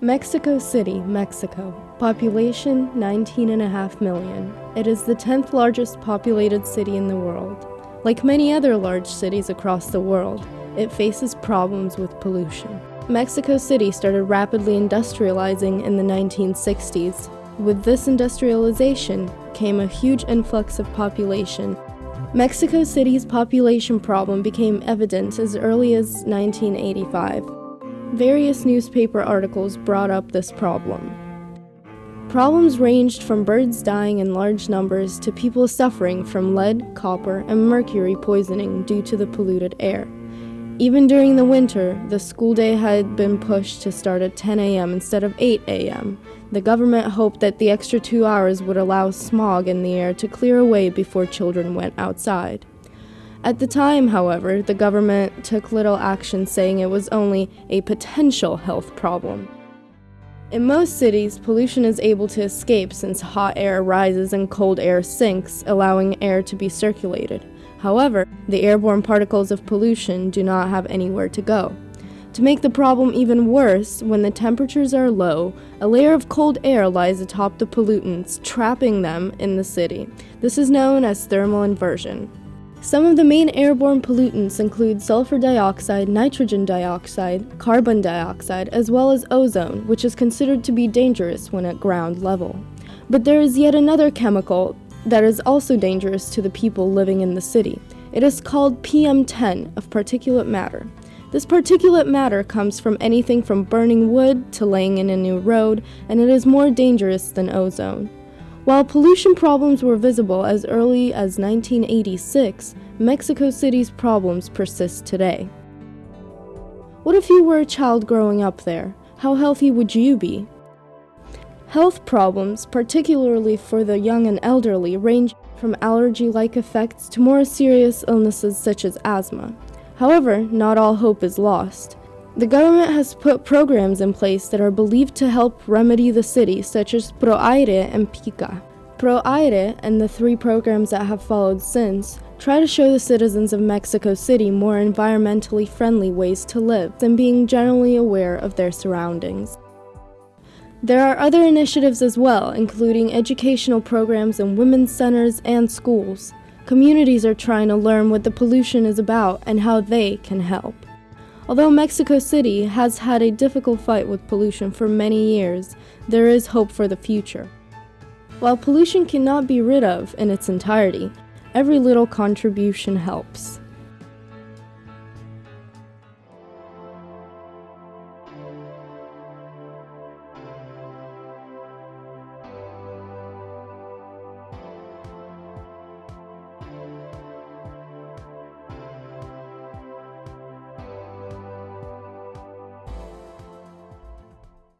Mexico City, Mexico. Population 19.5 million. It is the 10th largest populated city in the world. Like many other large cities across the world, it faces problems with pollution. Mexico City started rapidly industrializing in the 1960s. With this industrialization came a huge influx of population. Mexico City's population problem became evident as early as 1985. Various newspaper articles brought up this problem. Problems ranged from birds dying in large numbers to people suffering from lead, copper, and mercury poisoning due to the polluted air. Even during the winter, the school day had been pushed to start at 10 a.m. instead of 8 a.m. The government hoped that the extra two hours would allow smog in the air to clear away before children went outside. At the time, however, the government took little action saying it was only a potential health problem. In most cities, pollution is able to escape since hot air rises and cold air sinks, allowing air to be circulated. However, the airborne particles of pollution do not have anywhere to go. To make the problem even worse, when the temperatures are low, a layer of cold air lies atop the pollutants, trapping them in the city. This is known as thermal inversion. Some of the main airborne pollutants include sulfur dioxide, nitrogen dioxide, carbon dioxide, as well as ozone, which is considered to be dangerous when at ground level. But there is yet another chemical that is also dangerous to the people living in the city. It is called PM10 of particulate matter. This particulate matter comes from anything from burning wood to laying in a new road, and it is more dangerous than ozone. While pollution problems were visible as early as 1986, Mexico City's problems persist today. What if you were a child growing up there? How healthy would you be? Health problems, particularly for the young and elderly, range from allergy-like effects to more serious illnesses such as asthma. However, not all hope is lost. The government has put programs in place that are believed to help remedy the city, such as ProAire and PICA. ProAire and the three programs that have followed since try to show the citizens of Mexico City more environmentally friendly ways to live than being generally aware of their surroundings. There are other initiatives as well, including educational programs in women's centers and schools. Communities are trying to learn what the pollution is about and how they can help. Although Mexico City has had a difficult fight with pollution for many years, there is hope for the future. While pollution cannot be rid of in its entirety, every little contribution helps.